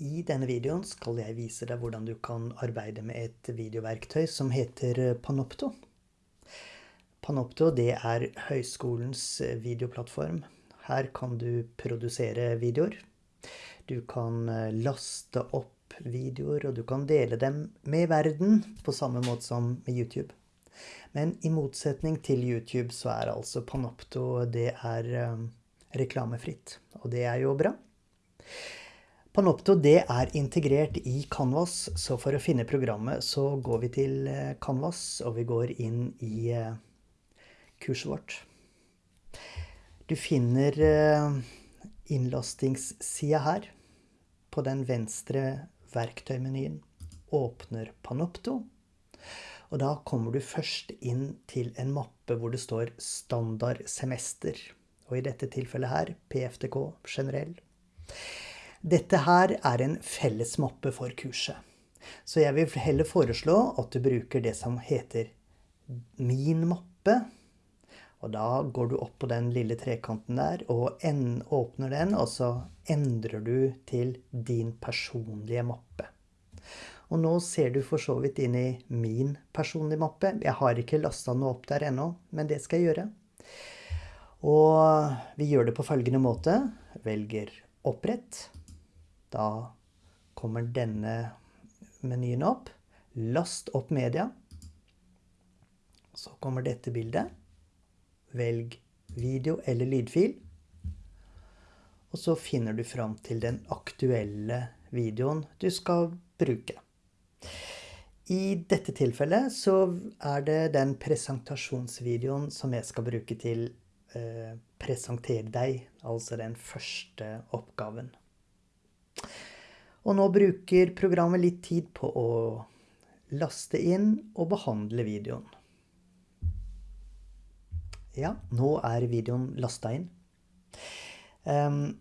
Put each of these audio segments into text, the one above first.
I denne videoen skal jeg vise deg hvordan du kan arbeide med et videoverktøy som heter Panopto. Panopto det er høyskolens videoplattform. Her kan du produsere videoer. Du kan laste opp videoer, og du kan dele dem med verden på samme måte som med YouTube. Men i motsetning til YouTube så er altså Panopto det er reklamefritt, og det er jo bra. Panopto det er integrert i Canvas, så for å finne programmet så går vi til eh, Canvas, og vi går inn i eh, kurset vårt. Du finner eh, innlastingssida her. På den venstre verktøymenyen åpner Panopto. Og da kommer du først inn til en mappe hvor det står standard semester. Og i dette tilfellet her PFTK generell. Dette her er en felles mappe for kurset. Så jeg vil heller foreslå at du bruker det som heter min mappe. Og da går du opp på den lille trekanten der og åpner den, og så endrer du til din personlige mappe. Og nå ser du for så vidt inn i min personlige mappe. Jeg har ikke lasta noe opp der ennå, men det skal jeg gjøre. Og vi gjør det på følgende måte. Velger opprett. Da kommer denne menyen opp. Last opp media. Så kommer dette bildet. Velg video eller lydfil. Og så finner du fram til den aktuelle videoen du skal bruke. I dette tilfellet så er det den presentasjonsvideoen som jeg skal bruke til eh, presentere deg, altså den første oppgaven. Og nå bruker programmet litt tid på å laste inn og behandle videoen. Ja, nå er videoen lasta inn. Ehm,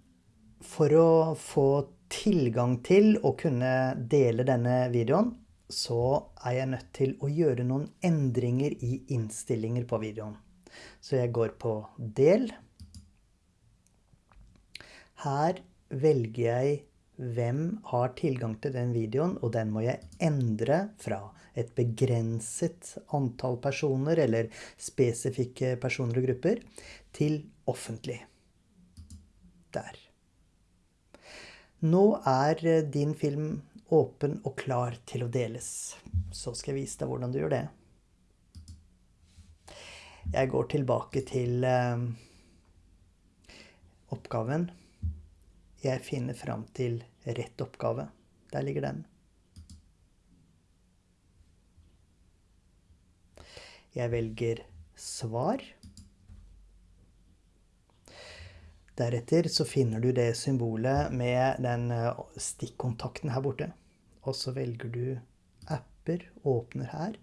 for å få tilgang til å kunne dele denne videoen, så er jeg nødt til å gjøre noen endringer i innstillinger på videoen. Så jeg går på del. Her velger jeg hvem har tilgang til den videoen, og den må jeg endre fra et begrenset antall personer eller spesifikke personer og grupper til offentlig. Der. Nå er din film åpen og klar til å deles. Så skal jeg vise deg hvordan du gjør det. Jeg går tilbake til eh, oppgaven. Jeg finner fram til rett oppgave. Der ligger den. Jeg velger svar. Deretter så finner du det symbolet med den eh, stikkontakten her borte. Og så velger du apper, åpner her.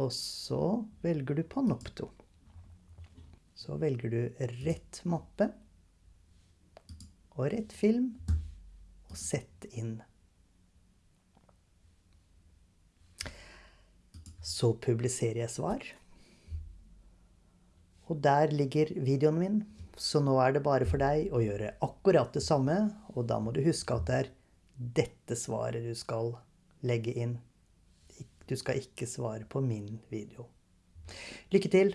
Og så velger du Panopto. Så velger du rett mappe og rett film og sett inn. Så publiserer jeg svar. Og der ligger videoen min. Så nå er det bare for deg å gjøre akkurat det samme, og da må du huske at det er dette svaret du skal legge inn. Du skal ikke svare på min video. Lykke til!